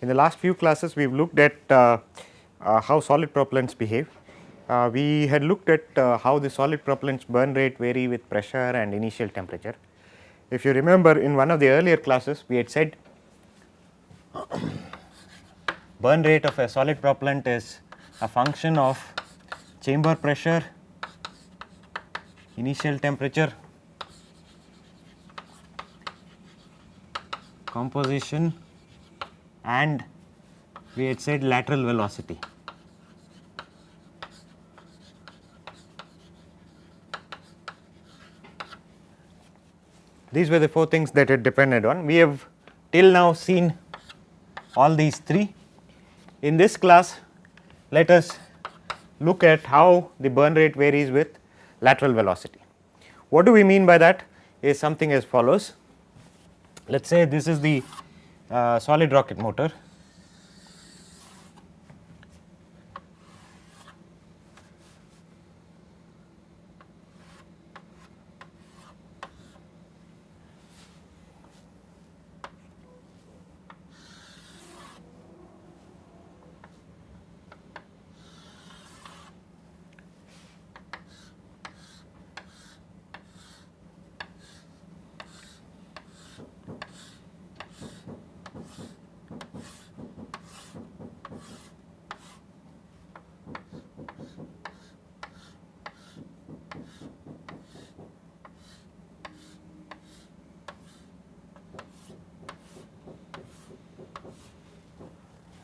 In the last few classes we have looked at uh, uh, how solid propellants behave. Uh, we had looked at uh, how the solid propellants burn rate vary with pressure and initial temperature. If you remember in one of the earlier classes we had said burn rate of a solid propellant is a function of chamber pressure, initial temperature, composition and we had said lateral velocity. These were the four things that it depended on. We have till now seen all these three. In this class, let us look at how the burn rate varies with lateral velocity. What do we mean by that is something as follows. Let us say this is the Uh, solid rocket motor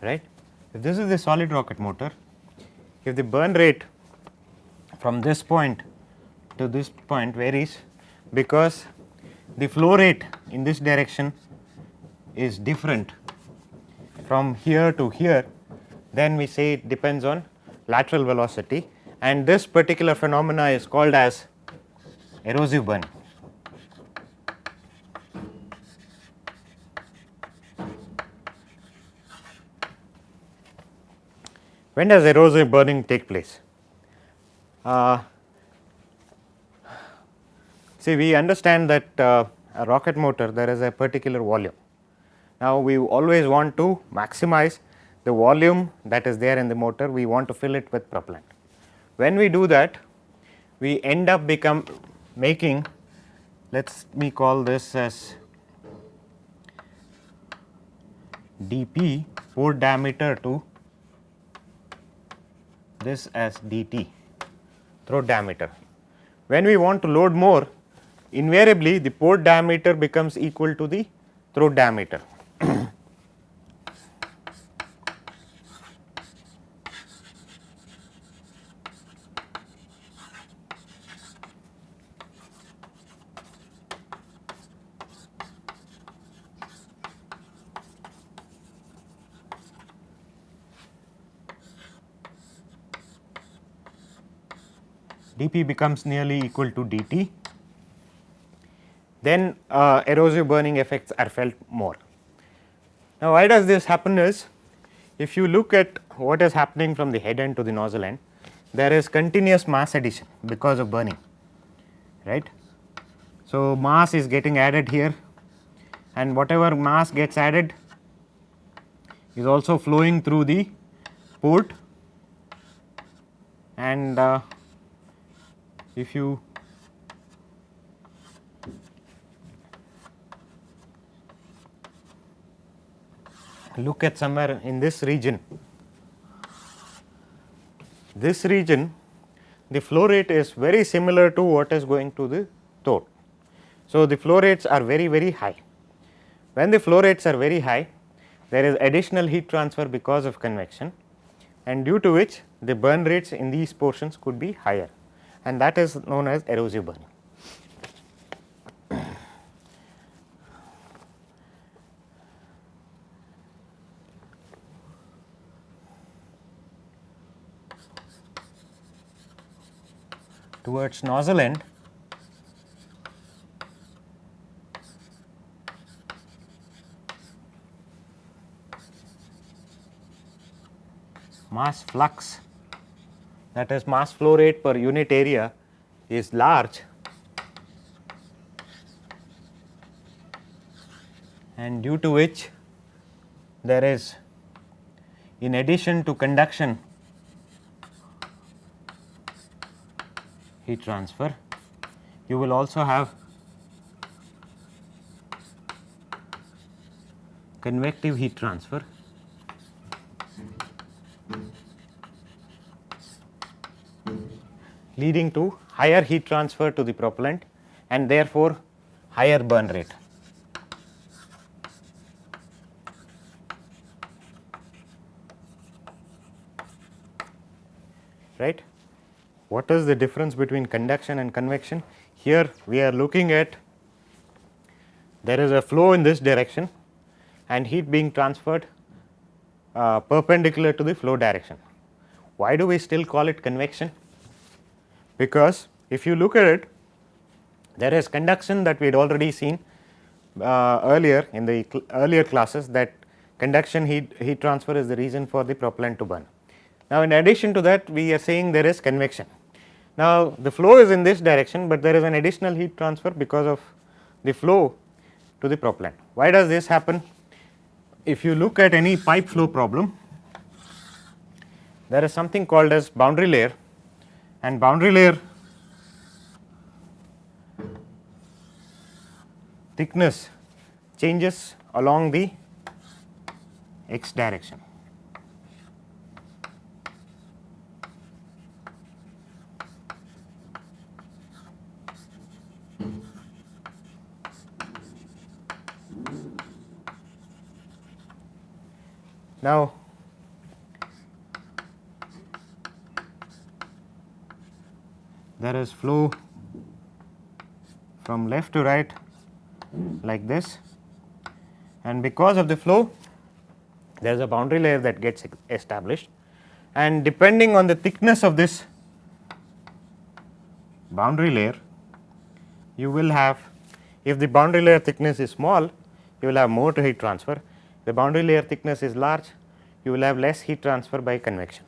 right. If this is the solid rocket motor, if the burn rate from this point to this point varies because the flow rate in this direction is different from here to here, then we say it depends on lateral velocity and this particular phenomena is called as erosive burn. When does erosive burning take place? Uh, see we understand that uh, a rocket motor there is a particular volume. Now we always want to maximize the volume that is there in the motor we want to fill it with propellant. When we do that we end up become making let us me call this as dp port diameter to this as dt throat diameter. When we want to load more invariably the port diameter becomes equal to the throat diameter. dP becomes nearly equal to dt, then uh, erosive burning effects are felt more. Now, why does this happen is if you look at what is happening from the head end to the nozzle end, there is continuous mass addition because of burning, right. So, mass is getting added here and whatever mass gets added is also flowing through the port and uh, if you look at somewhere in this region, this region the flow rate is very similar to what is going to the throat. So, the flow rates are very very high. When the flow rates are very high there is additional heat transfer because of convection and due to which the burn rates in these portions could be higher and that is known as erosive burning. Towards nozzle end mass flux that is mass flow rate per unit area is large. And due to which there is in addition to conduction heat transfer, you will also have convective heat transfer leading to higher heat transfer to the propellant and therefore higher burn rate. Right? What is the difference between conduction and convection? Here we are looking at there is a flow in this direction and heat being transferred uh, perpendicular to the flow direction. Why do we still call it convection? Because if you look at it there is conduction that we had already seen uh, earlier in the cl earlier classes that conduction heat, heat transfer is the reason for the propellant to burn. Now, in addition to that we are saying there is convection. Now, the flow is in this direction, but there is an additional heat transfer because of the flow to the propellant. Why does this happen? If you look at any pipe flow problem, there is something called as boundary layer and boundary layer thickness changes along the x direction. Now, there is flow from left to right like this. And because of the flow there is a boundary layer that gets established. And depending on the thickness of this boundary layer you will have if the boundary layer thickness is small you will have more to heat transfer. The boundary layer thickness is large you will have less heat transfer by convection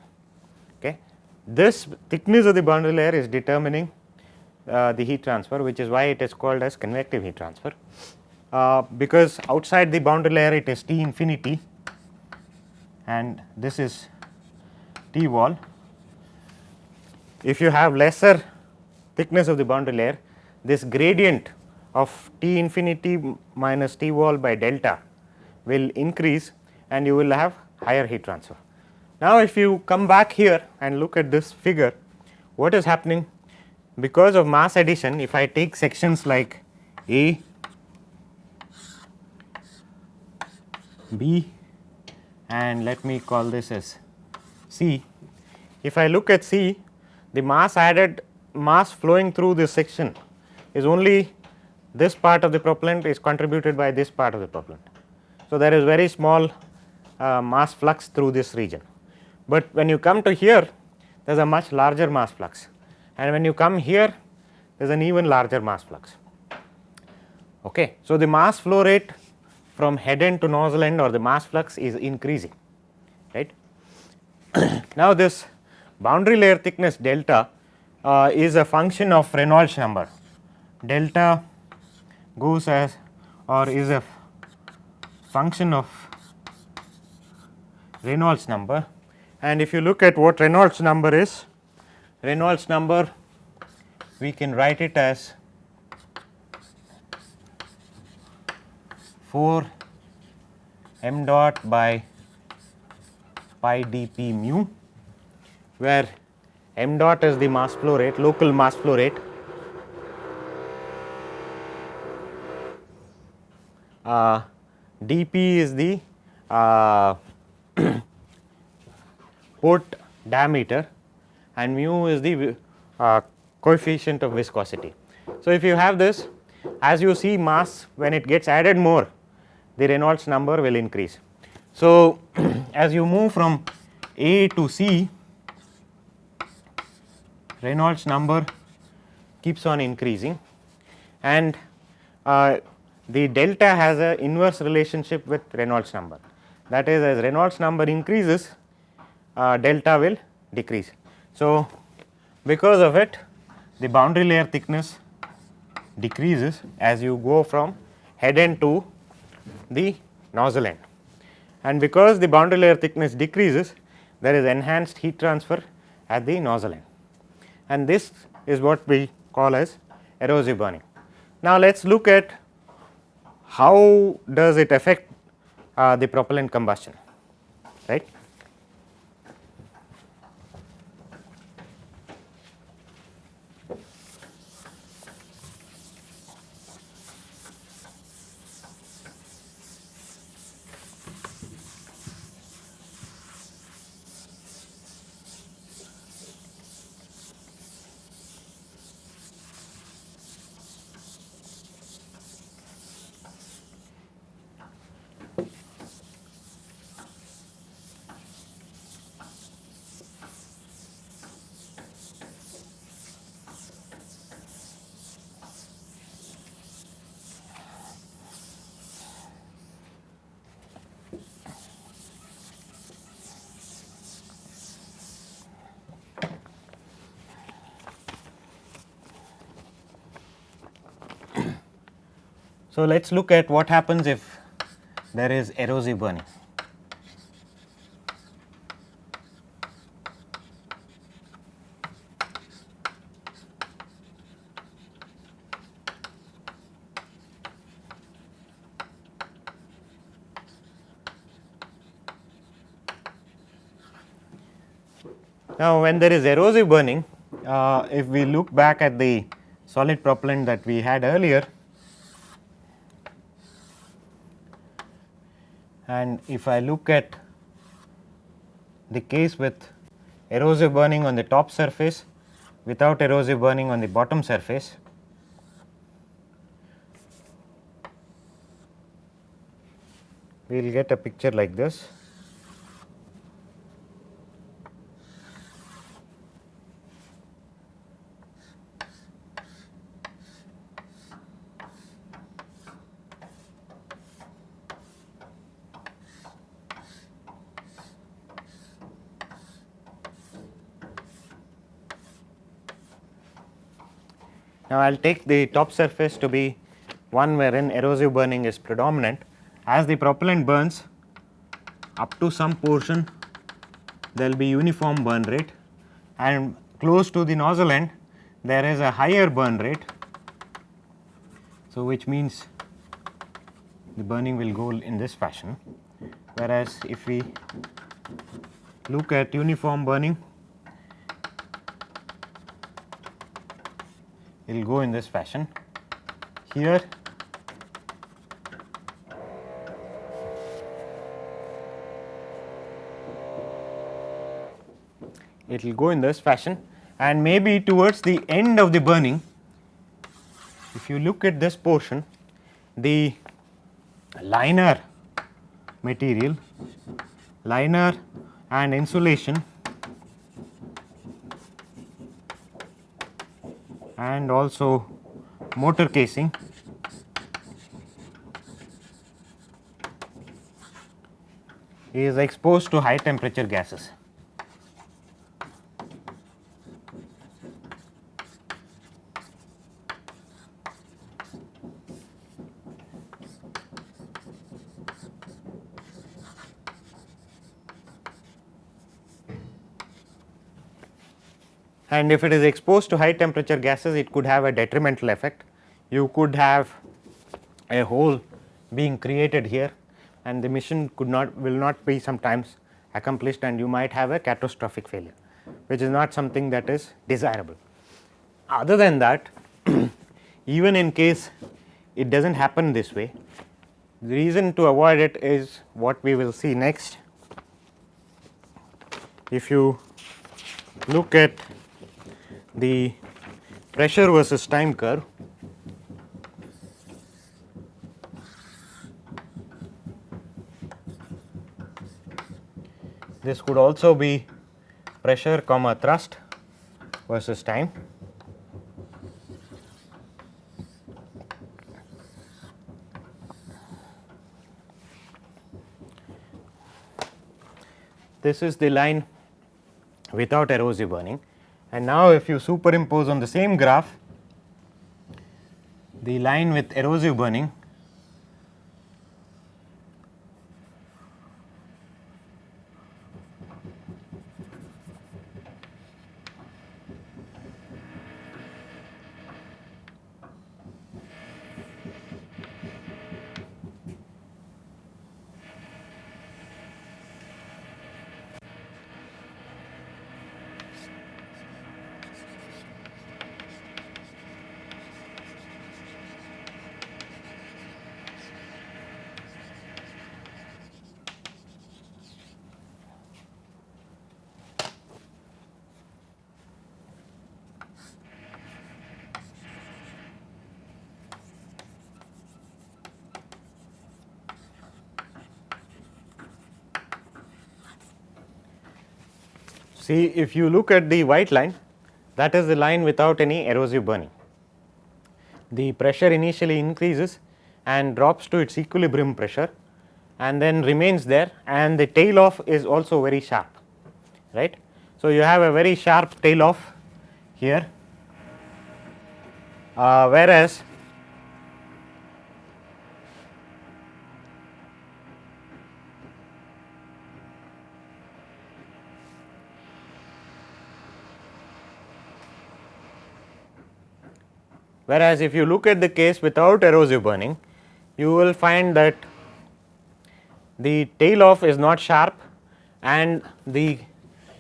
this thickness of the boundary layer is determining uh, the heat transfer which is why it is called as convective heat transfer uh, because outside the boundary layer it is T infinity and this is T wall. If you have lesser thickness of the boundary layer this gradient of T infinity minus T wall by delta will increase and you will have higher heat transfer. Now, if you come back here and look at this figure what is happening because of mass addition if I take sections like A, B and let me call this as C. If I look at C the mass added mass flowing through this section is only this part of the propellant is contributed by this part of the propellant. So, there is very small uh, mass flux through this region, but when you come to here there is a much larger mass flux and when you come here there is an even larger mass flux. Okay. So, the mass flow rate from head end to nozzle end or the mass flux is increasing right. now, this boundary layer thickness delta uh, is a function of Reynolds number delta goes as or is a function of Reynolds number and if you look at what Reynolds number is Reynolds number we can write it as 4 m dot by pi dp mu where m dot is the mass flow rate local mass flow rate uh, dp is the uh, port diameter and mu is the uh, coefficient of viscosity. So, if you have this as you see mass when it gets added more the Reynolds number will increase. So, as you move from A to C Reynolds number keeps on increasing and uh, the delta has a inverse relationship with Reynolds number that is as Reynolds number increases uh, delta will decrease. So, because of it the boundary layer thickness decreases as you go from head end to the nozzle end and because the boundary layer thickness decreases there is enhanced heat transfer at the nozzle end and this is what we call as erosive burning. Now, let us look at how does it affect uh, the propellant combustion right. So, let us look at what happens if there is erosive burning. Now, when there is erosive burning, uh, if we look back at the solid propellant that we had earlier, and if I look at the case with erosive burning on the top surface without erosive burning on the bottom surface, we will get a picture like this. Now, I will take the top surface to be one wherein erosive burning is predominant. As the propellant burns up to some portion there will be uniform burn rate and close to the nozzle end there is a higher burn rate. So, which means the burning will go in this fashion whereas if we look at uniform burning it will go in this fashion. Here it will go in this fashion and maybe towards the end of the burning if you look at this portion the liner material liner and insulation and also motor casing is exposed to high temperature gases. And if it is exposed to high temperature gases it could have a detrimental effect. You could have a hole being created here and the mission could not will not be sometimes accomplished and you might have a catastrophic failure which is not something that is desirable. Other than that even in case it does not happen this way the reason to avoid it is what we will see next. If you look at the pressure versus time curve. This could also be pressure comma thrust versus time. This is the line without erosive burning and now, if you superimpose on the same graph the line with erosive burning see if you look at the white line that is the line without any erosive burning. The pressure initially increases and drops to its equilibrium pressure and then remains there and the tail off is also very sharp right. So, you have a very sharp tail off here uh, whereas Whereas, if you look at the case without erosive burning, you will find that the tail off is not sharp and the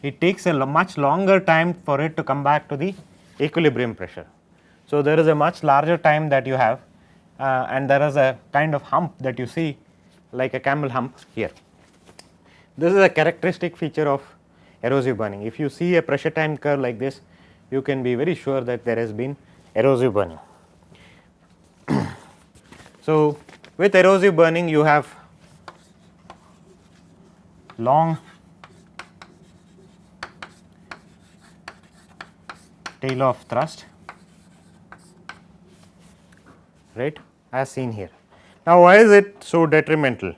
it takes a much longer time for it to come back to the equilibrium pressure. So, there is a much larger time that you have uh, and there is a kind of hump that you see like a camel hump here. This is a characteristic feature of erosive burning. If you see a pressure time curve like this, you can be very sure that there has been erosive burning. so, with erosive burning you have long tail of thrust right as seen here. Now, why is it so detrimental?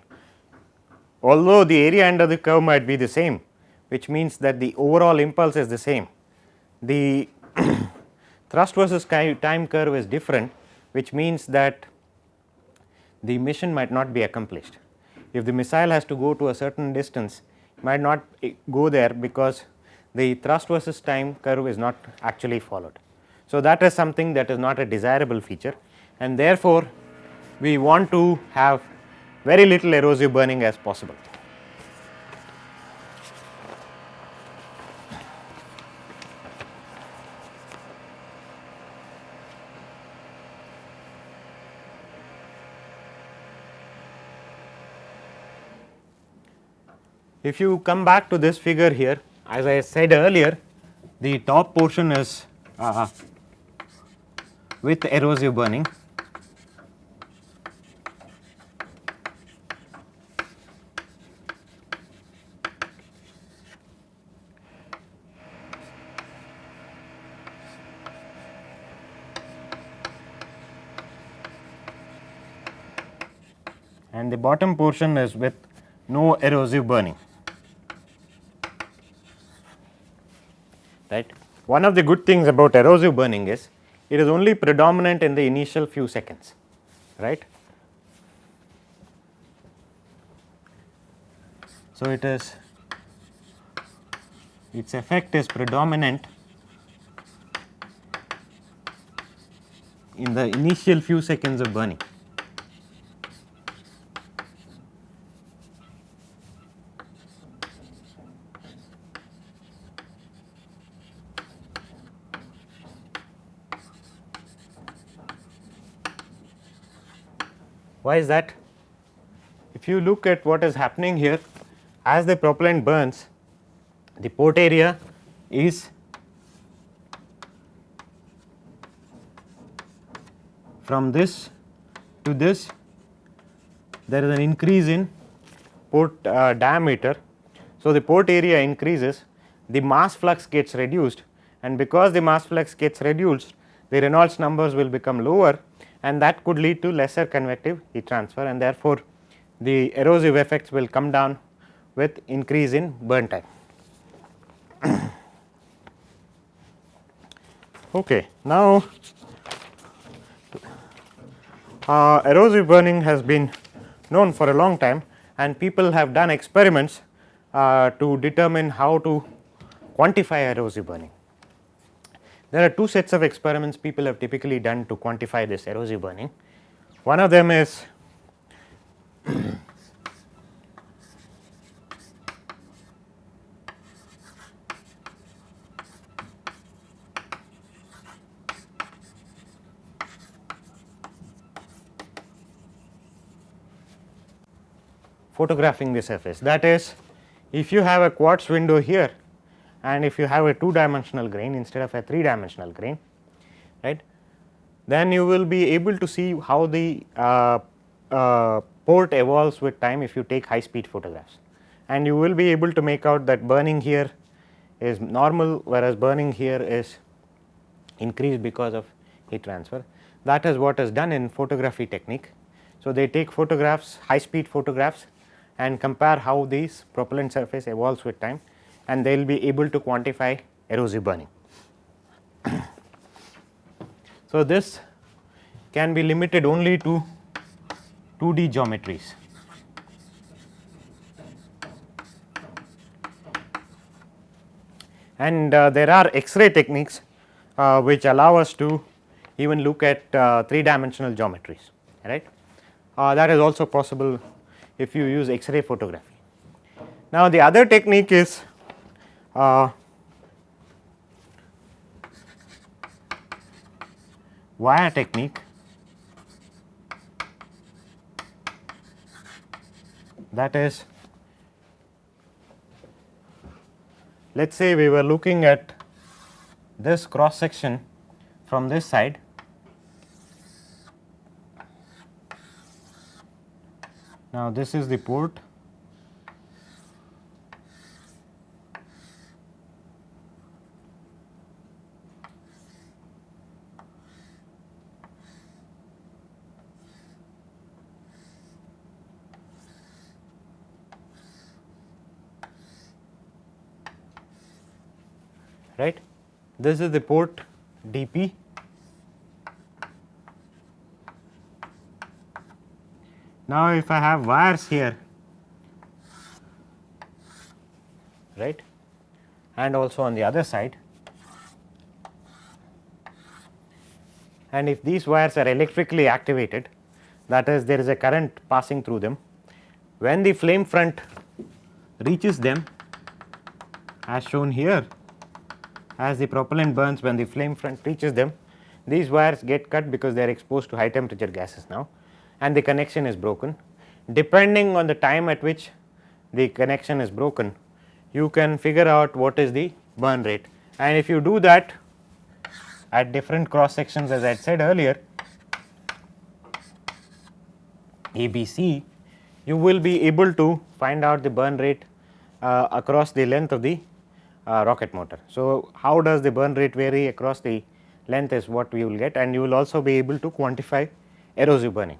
Although the area under the curve might be the same which means that the overall impulse is the same, the thrust versus time curve is different which means that the mission might not be accomplished. If the missile has to go to a certain distance might not eh, go there because the thrust versus time curve is not actually followed. So, that is something that is not a desirable feature and therefore, we want to have very little erosive burning as possible. If you come back to this figure here as I said earlier the top portion is uh, with erosive burning and the bottom portion is with no erosive burning. Right. One of the good things about erosive burning is it is only predominant in the initial few seconds right. So, it is its effect is predominant in the initial few seconds of burning. Why is that? If you look at what is happening here as the propellant burns the port area is from this to this there is an increase in port uh, diameter. So, the port area increases the mass flux gets reduced and because the mass flux gets reduced the Reynolds numbers will become lower and that could lead to lesser convective heat transfer and therefore, the erosive effects will come down with increase in burn time. okay. Now, uh, erosive burning has been known for a long time and people have done experiments uh, to determine how to quantify erosive burning. There are two sets of experiments people have typically done to quantify this erosive burning. One of them is photographing the surface. That is, if you have a quartz window here and if you have a two dimensional grain instead of a three dimensional grain right then you will be able to see how the uh, uh, port evolves with time if you take high speed photographs and you will be able to make out that burning here is normal whereas burning here is increased because of heat transfer. That is what is done in photography technique. So, they take photographs high speed photographs and compare how these propellant surface evolves with time and they will be able to quantify erosive burning. so, this can be limited only to 2D geometries. And uh, there are X-ray techniques uh, which allow us to even look at uh, 3 dimensional geometries right. Uh, that is also possible if you use X-ray photography. Now, the other technique is uh, wire technique. That is let us say we were looking at this cross section from this side. Now this is the port right. This is the port dp Now, if I have wires here right and also on the other side and if these wires are electrically activated that is there is a current passing through them when the flame front reaches them as shown here as the propellant burns when the flame front reaches them these wires get cut because they are exposed to high temperature gases now and the connection is broken. Depending on the time at which the connection is broken you can figure out what is the burn rate and if you do that at different cross sections as I had said earlier ABC you will be able to find out the burn rate uh, across the length of the uh, rocket motor. So, how does the burn rate vary across the length is what we will get and you will also be able to quantify erosive burning.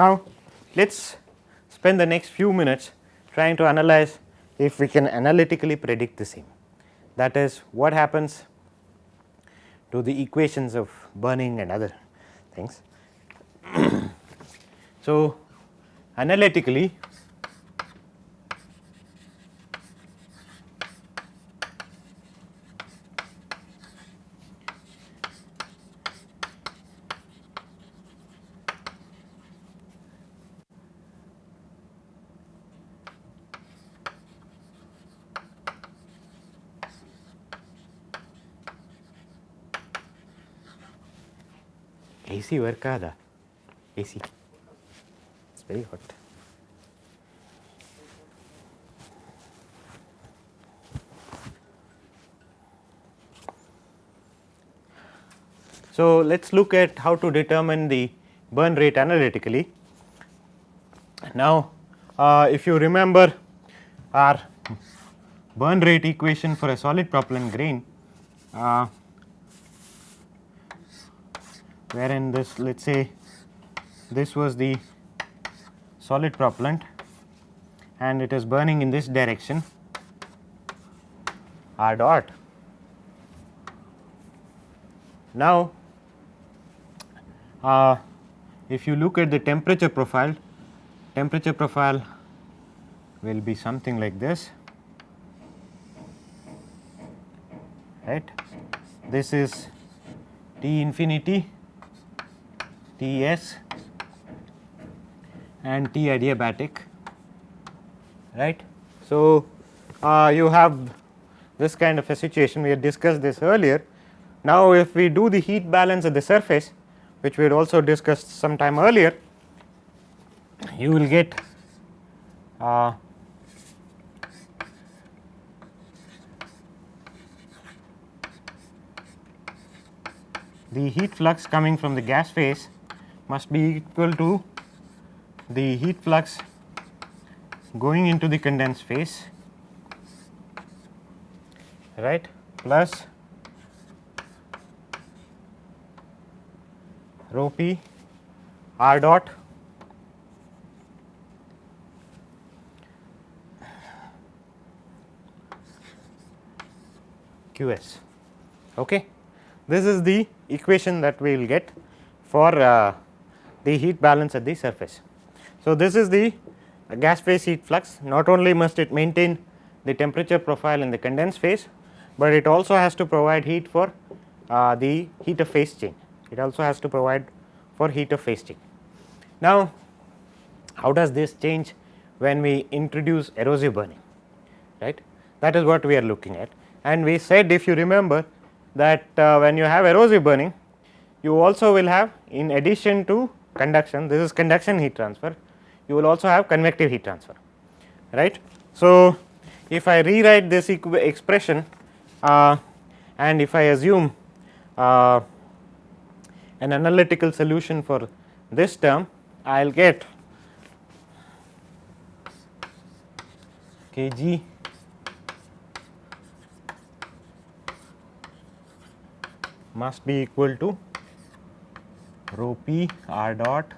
Now, let us spend the next few minutes trying to analyze if we can analytically predict the same that is what happens to the equations of burning and other things. so, analytically AC AC it's very hot. So, let us look at how to determine the burn rate analytically. Now, uh, if you remember our burn rate equation for a solid propellant grain, uh, wherein this let us say this was the solid propellant and it is burning in this direction r dot Now, uh, if you look at the temperature profile, temperature profile will be something like this right. This is T infinity, T s and T adiabatic right. So, uh, you have this kind of a situation we had discussed this earlier. Now, if we do the heat balance at the surface which we had also discussed some time earlier, you will get uh, the heat flux coming from the gas phase must be equal to the heat flux going into the condensed phase right plus rho p r dot q s. Okay. This is the equation that we will get for uh, the heat balance at the surface. So, this is the gas phase heat flux. Not only must it maintain the temperature profile in the condensed phase, but it also has to provide heat for uh, the heat of phase change it also has to provide for heat of phase change. Now, how does this change when we introduce erosive burning? Right? That is what we are looking at. And we said if you remember that uh, when you have erosive burning you also will have in addition to conduction this is conduction heat transfer you will also have convective heat transfer right. So, if I rewrite this expression uh, and if I assume uh, an analytical solution for this term I will get kg must be equal to rho p r dot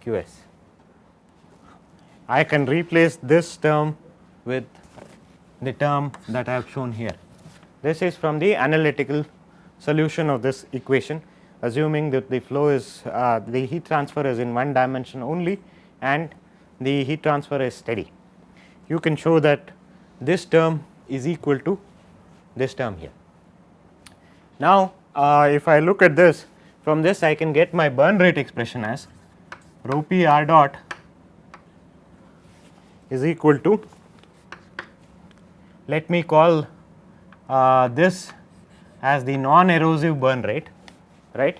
q s. I can replace this term with the term that I have shown here. This is from the analytical solution of this equation assuming that the flow is uh, the heat transfer is in one dimension only and the heat transfer is steady. You can show that this term is equal to this term here. Now, uh, if I look at this from this I can get my burn rate expression as rho p r dot is equal to let me call uh, this as the non erosive burn rate right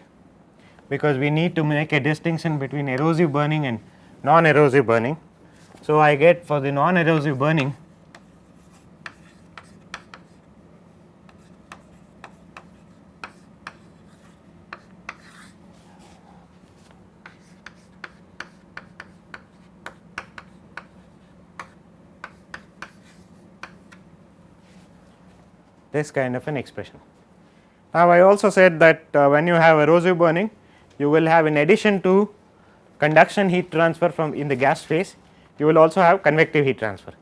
because we need to make a distinction between erosive burning and non erosive burning. So, I get for the non erosive burning this kind of an expression. Now, I also said that uh, when you have erosive burning you will have in addition to conduction heat transfer from in the gas phase you will also have convective heat transfer.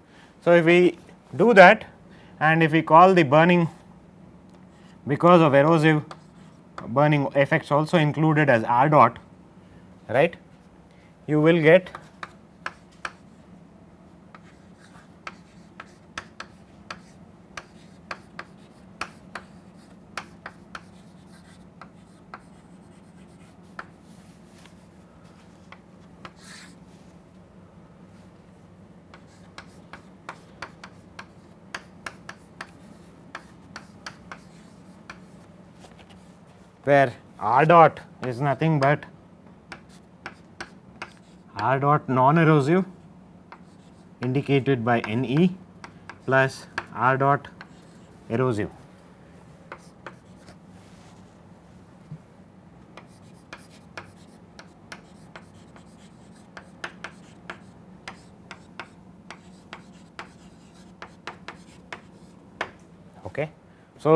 So, if we do that and if we call the burning because of erosive burning effects also included as R dot right you will get where r dot is nothing but r dot non erosive indicated by Ne plus r dot erosive. Okay. So,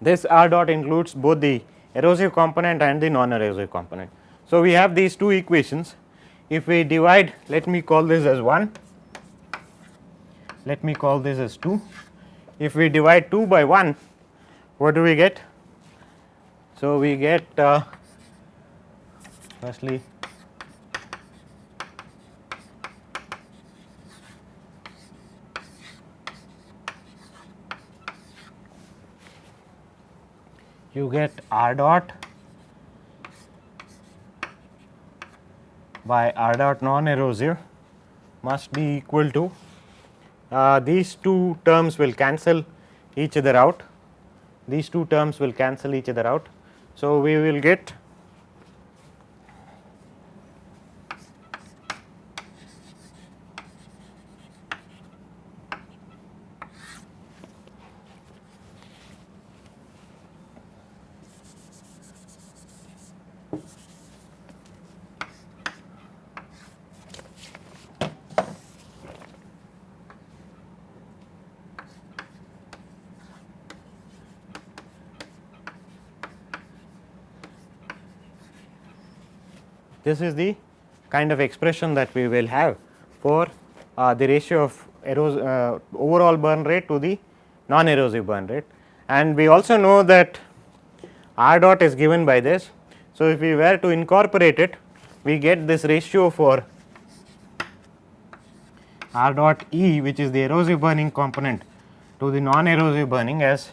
this R dot includes both the erosive component and the non erosive component. So, we have these two equations. If we divide let me call this as 1 let me call this as 2 if we divide 2 by 1 what do we get? So we get uh, firstly you get r dot by r dot non erosive must be equal to uh, these two terms will cancel each other out these two terms will cancel each other out. So, we will get this is the kind of expression that we will have for uh, the ratio of uh, overall burn rate to the non erosive burn rate and we also know that r dot is given by this. So, if we were to incorporate it we get this ratio for r dot E which is the erosive burning component to the non erosive burning as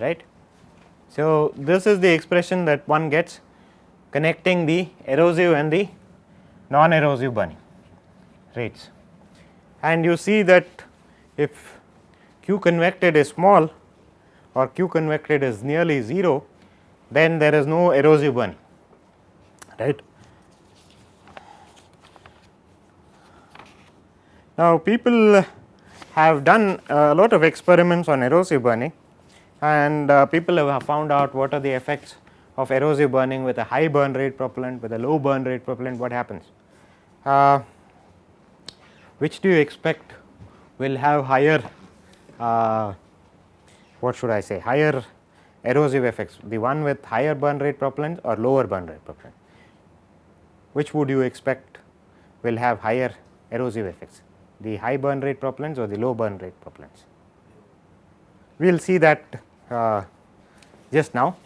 right. So, this is the expression that one gets connecting the erosive and the non erosive burning rates and you see that if q convected is small or q convected is nearly 0 then there is no erosive burning right. Now, people have done a lot of experiments on erosive burning and uh, people have found out what are the effects of erosive burning with a high burn rate propellant with a low burn rate propellant what happens. Uh, which do you expect will have higher uh, what should I say higher erosive effects the one with higher burn rate propellant or lower burn rate propellant which would you expect will have higher erosive effects the high burn rate propellants or the low burn rate propellants. We will see that Uh, just now.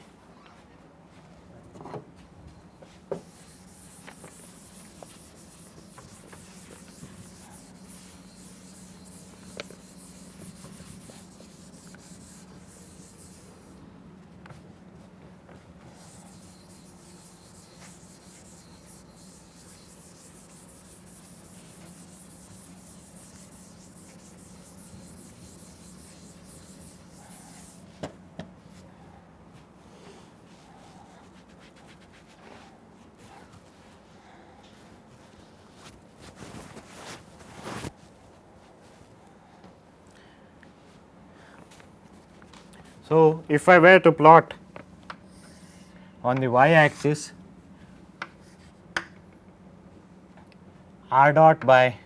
So, if I were to plot on the y axis r dot by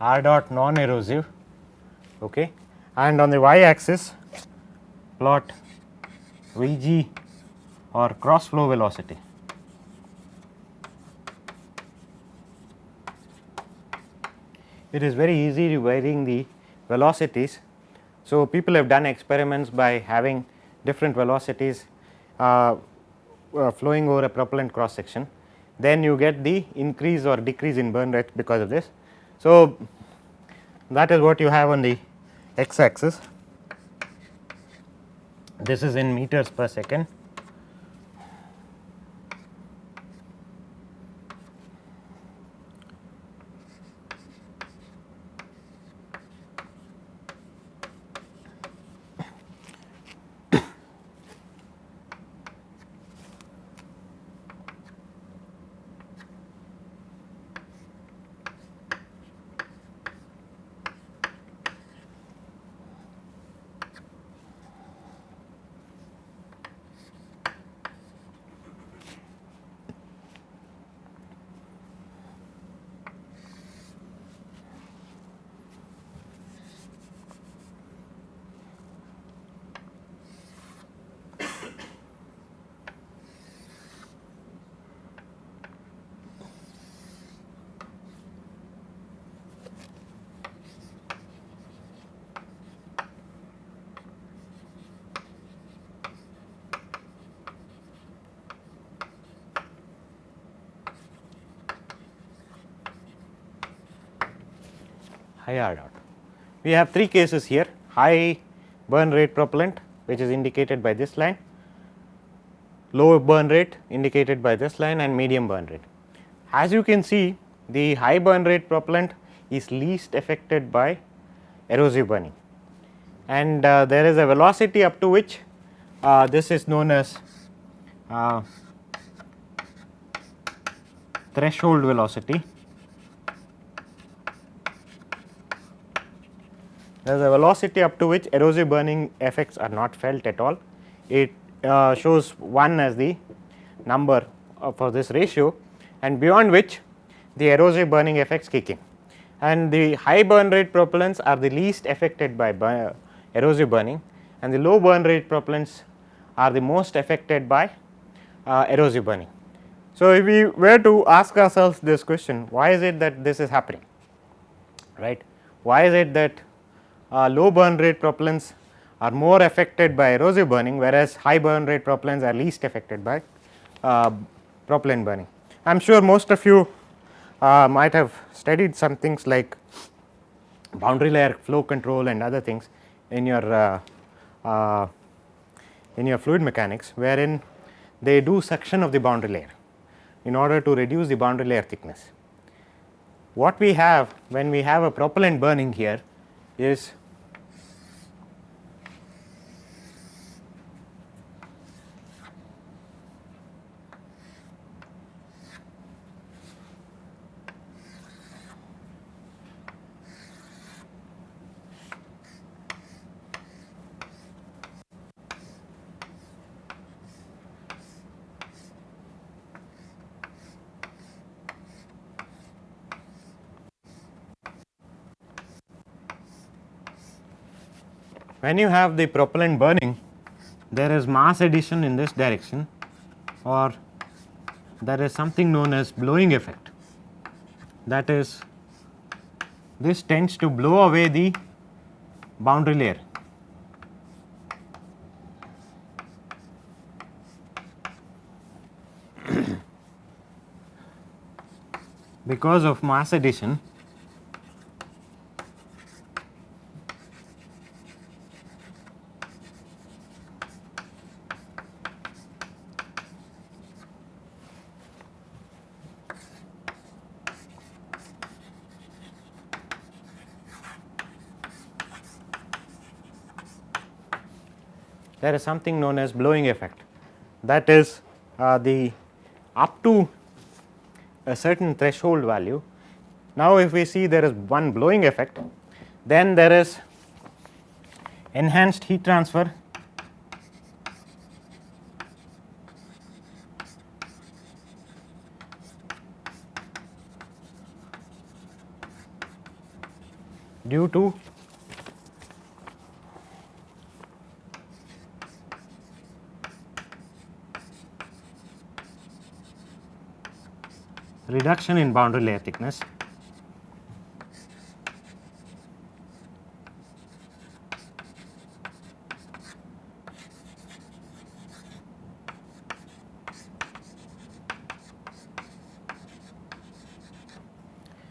r dot non erosive okay, and on the y axis plot V g or cross flow velocity. It is very easy to varying the velocities so, people have done experiments by having different velocities uh, uh, flowing over a propellant cross section, then you get the increase or decrease in burn rate because of this. So, that is what you have on the x axis, this is in meters per second high R. We have three cases here high burn rate propellant which is indicated by this line, low burn rate indicated by this line and medium burn rate. As you can see the high burn rate propellant is least affected by erosive burning and uh, there is a velocity up to which uh, this is known as uh, threshold velocity. There is a velocity up to which erosive burning effects are not felt at all. It uh, shows 1 as the number uh, for this ratio and beyond which the erosive burning effects kick in. And the high burn rate propellants are the least affected by burn, erosive burning and the low burn rate propellants are the most affected by uh, erosive burning. So, if we were to ask ourselves this question why is it that this is happening right why is it that uh, low burn rate propellants are more affected by erosive burning whereas high burn rate propellants are least affected by uh, propellant burning. I am sure most of you uh, might have studied some things like boundary layer flow control and other things in your uh, uh, in your fluid mechanics wherein they do suction of the boundary layer in order to reduce the boundary layer thickness. What we have when we have a propellant burning here is when you have the propellant burning there is mass addition in this direction or there is something known as blowing effect that is this tends to blow away the boundary layer. because of mass addition there is something known as blowing effect that is uh, the up to a certain threshold value. Now, if we see there is one blowing effect then there is enhanced heat transfer due to reduction in boundary layer thickness.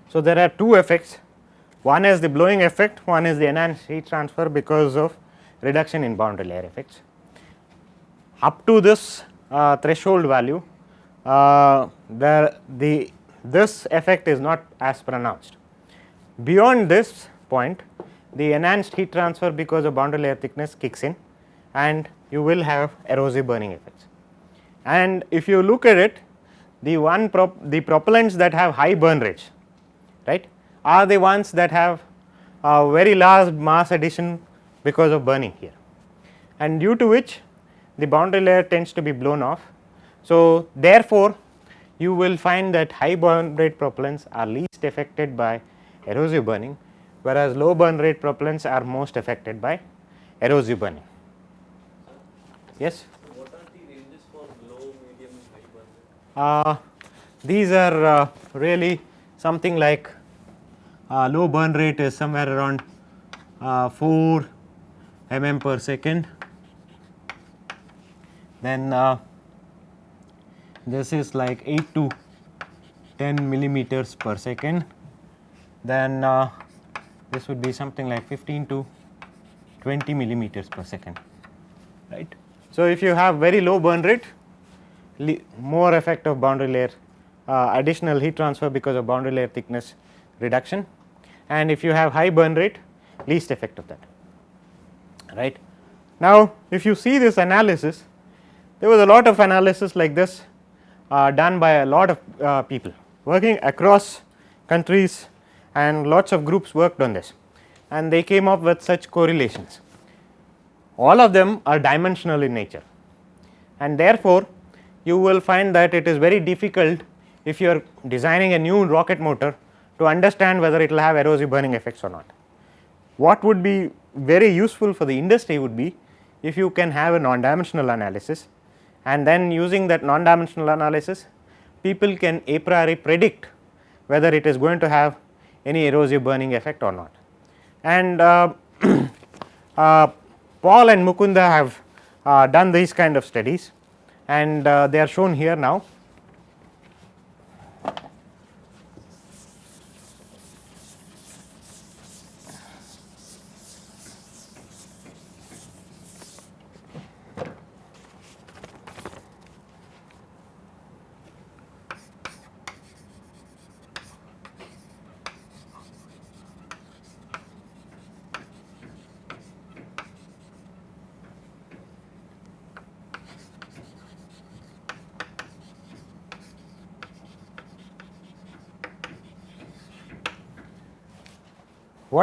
So, there are two effects one is the blowing effect one is the enhanced heat transfer because of reduction in boundary layer effects. Up to this uh, threshold value uh, the, the this effect is not as pronounced. Beyond this point the enhanced heat transfer because of boundary layer thickness kicks in and you will have erosive burning effects. And if you look at it the one prop the propellants that have high burn rates right are the ones that have a very large mass addition because of burning here and due to which the boundary layer tends to be blown off so, therefore, you will find that high burn rate propellants are least affected by erosive burning, whereas low burn rate propellants are most affected by erosive burning. Yes? What are the ranges for low, medium, high burn rate? Uh, these are uh, really something like uh, low burn rate is somewhere around uh, 4 mm per second. Then uh, this is like 8 to 10 millimeters per second. Then uh, this would be something like 15 to 20 millimeters per second right. So, if you have very low burn rate more effect of boundary layer uh, additional heat transfer because of boundary layer thickness reduction and if you have high burn rate least effect of that right. Now, if you see this analysis there was a lot of analysis like this uh, done by a lot of uh, people working across countries and lots of groups worked on this and they came up with such correlations. All of them are dimensional in nature and therefore, you will find that it is very difficult if you are designing a new rocket motor to understand whether it will have erosive burning effects or not. What would be very useful for the industry would be if you can have a non-dimensional analysis and then using that non-dimensional analysis people can a priori predict whether it is going to have any erosive burning effect or not. And uh, uh, Paul and Mukunda have uh, done these kind of studies and uh, they are shown here now.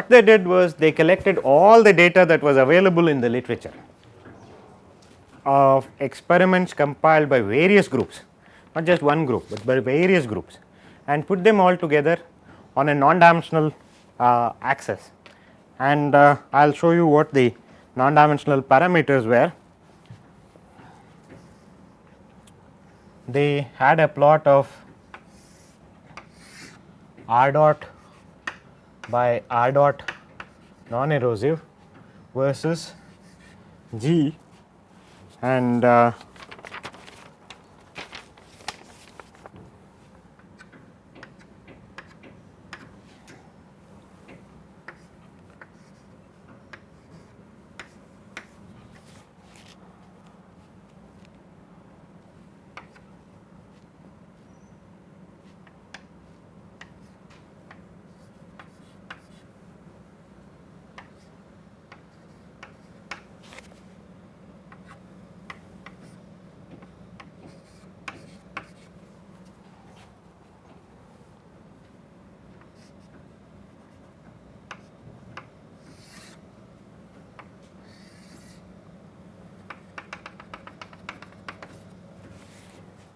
What they did was they collected all the data that was available in the literature of experiments compiled by various groups, not just one group, but by various groups and put them all together on a non-dimensional uh, axis. And uh, I will show you what the non-dimensional parameters were. They had a plot of r dot by r dot non erosive versus g and uh,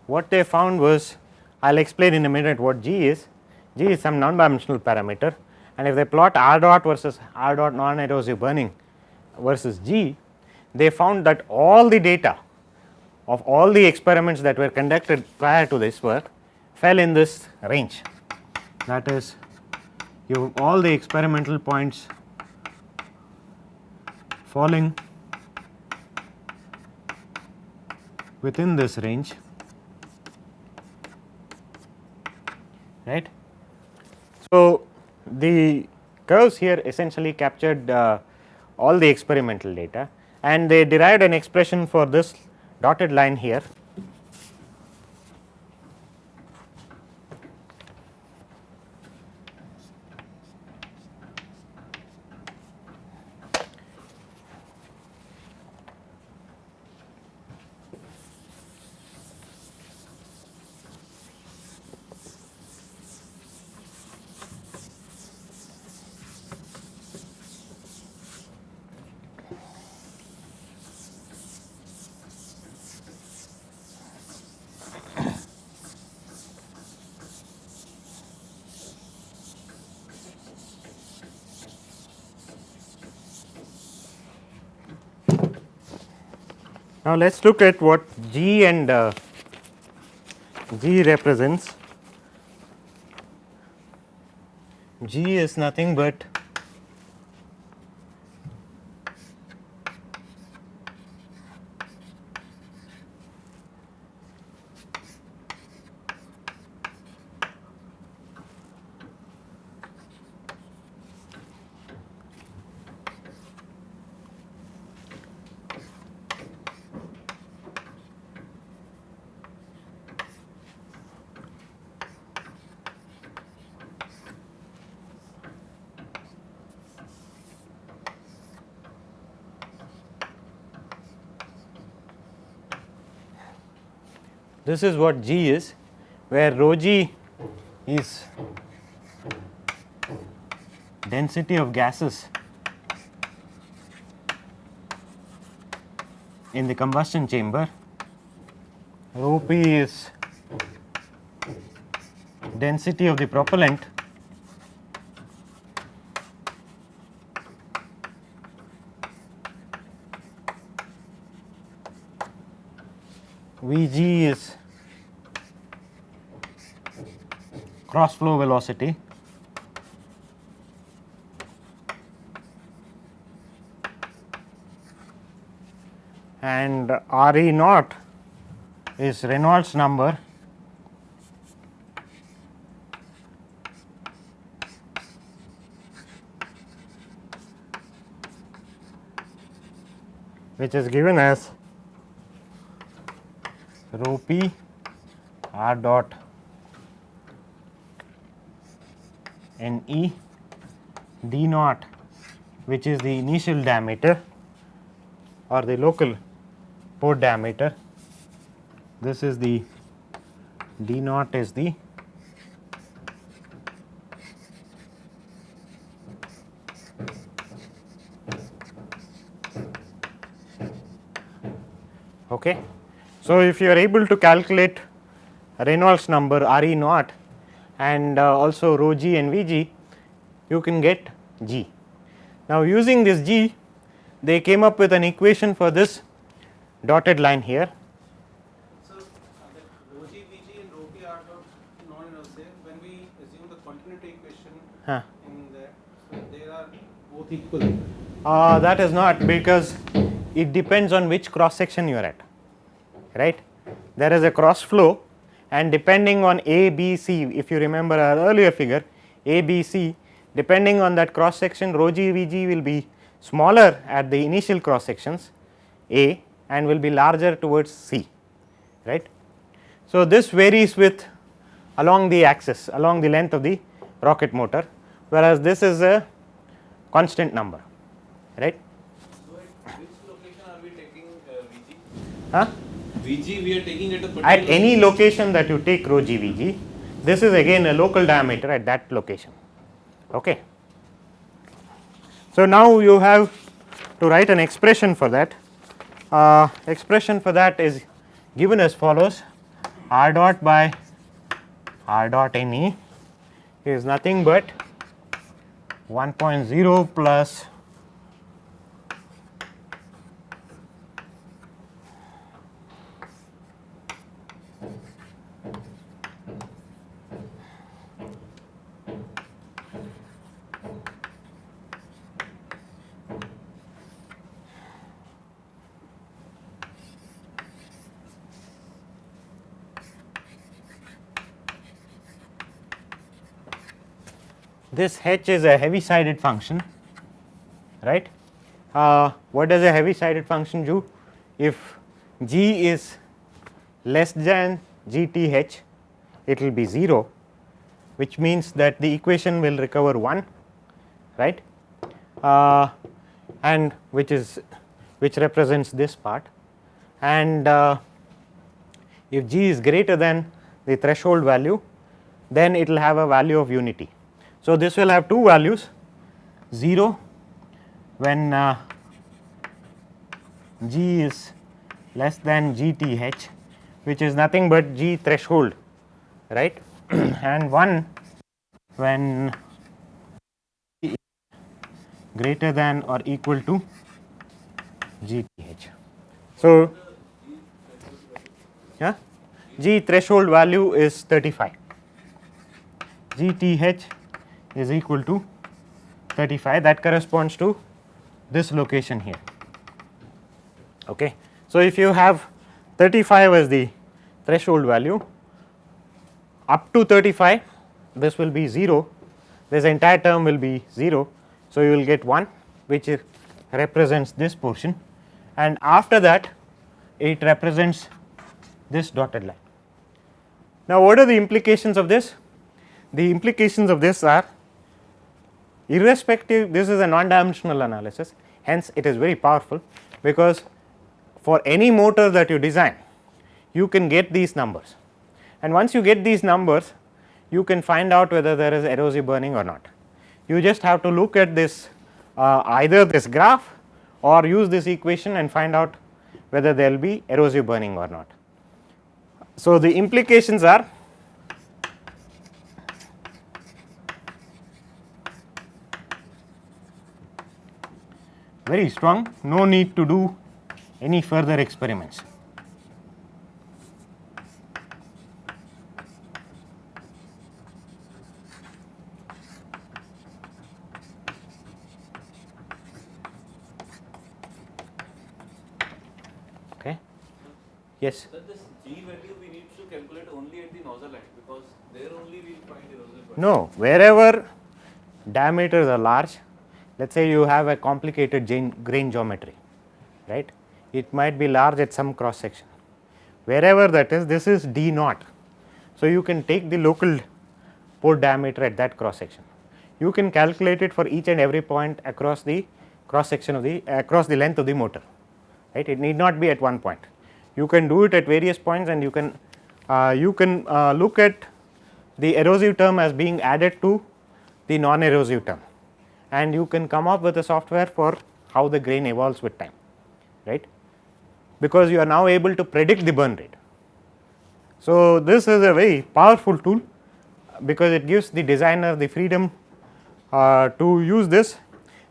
what they found was I will explain in a minute what g is. g is some non-dimensional parameter and if they plot r dot versus r dot non-erosive burning versus g, they found that all the data of all the experiments that were conducted prior to this work fell in this range. That is you have all the experimental points falling within this range right. So, the curves here essentially captured uh, all the experimental data and they derived an expression for this dotted line here. Now, let us look at what G and uh, G represents. G is nothing but this is what G is where rho G is density of gases in the combustion chamber, rho P is density of the propellant. Vg is cross flow velocity. And Re naught is Reynolds number. Which is given as rho p r dot n e d naught which is the initial diameter or the local port diameter. This is the d naught is the okay. So if you are able to calculate reynolds number re naught and uh, also rho g and vg you can get g now using this g they came up with an equation for this dotted line here So, uh, that rho g Vg and rho p r dot non-inertial, when we assume the continuity equation huh. in there, so they are both equal. Uh, that is not because it depends on which cross section you are at right there is a cross flow and depending on a b c if you remember our earlier figure a b c depending on that cross section rho g v g will be smaller at the initial cross sections a and will be larger towards c right so this varies with along the axis along the length of the rocket motor whereas this is a constant number right So, at which location are we taking uh, Vg? huh? Vg we are taking at a at any location that you take rho GVG, this is again a local diameter at that location. Okay. So, now you have to write an expression for that. Uh, expression for that is given as follows r dot by r dot Ne is nothing but 1.0 plus this h is a Heaviside function right. Uh, what does a Heaviside function do? If g is less than g t h it will be 0 which means that the equation will recover 1 right uh, and which is which represents this part and uh, if g is greater than the threshold value then it will have a value of unity. So, this will have two values 0 when uh, g is less than g t h which is nothing but g threshold right and 1 when greater than or equal to g t h. So, yeah g threshold value is 35 g t h is equal to 35 that corresponds to this location here. Okay. So if you have 35 as the threshold value up to 35 this will be 0 this entire term will be 0 so you will get 1 which represents this portion. And after that it represents this dotted line. Now what are the implications of this? The implications of this are irrespective this is a non dimensional analysis hence it is very powerful because for any motor that you design you can get these numbers and once you get these numbers you can find out whether there is erosive burning or not. You just have to look at this uh, either this graph or use this equation and find out whether there will be erosive burning or not. So, the implications are very strong, no need to do any further experiments. Okay. Yes. Sir, this G value we need to calculate only at the nozzle end because there only we will find burning. No, wherever diameters are large, let us say you have a complicated grain, geometry, right. It might be large at some cross section. Wherever that is, this is D naught. So, you can take the local port diameter at that cross section. You can calculate it for each and every point across the cross section of the across the length of the motor, right. It need not be at one point. You can do it at various points and you can uh, you can uh, look at the erosive term as being added to the non erosive term and you can come up with a software for how the grain evolves with time right because you are now able to predict the burn rate. So, this is a very powerful tool because it gives the designer the freedom uh, to use this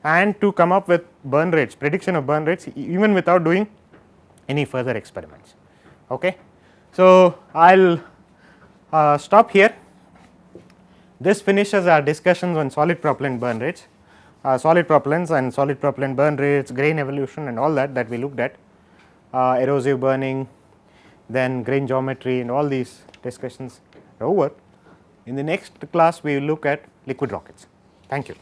and to come up with burn rates prediction of burn rates even without doing any further experiments. Okay. So, I will uh, stop here this finishes our discussions on solid propellant burn rates, uh, solid propellants and solid propellant burn rates, grain evolution and all that that we looked at, uh, erosive burning, then grain geometry and all these discussions are over. In the next class we will look at liquid rockets. Thank you.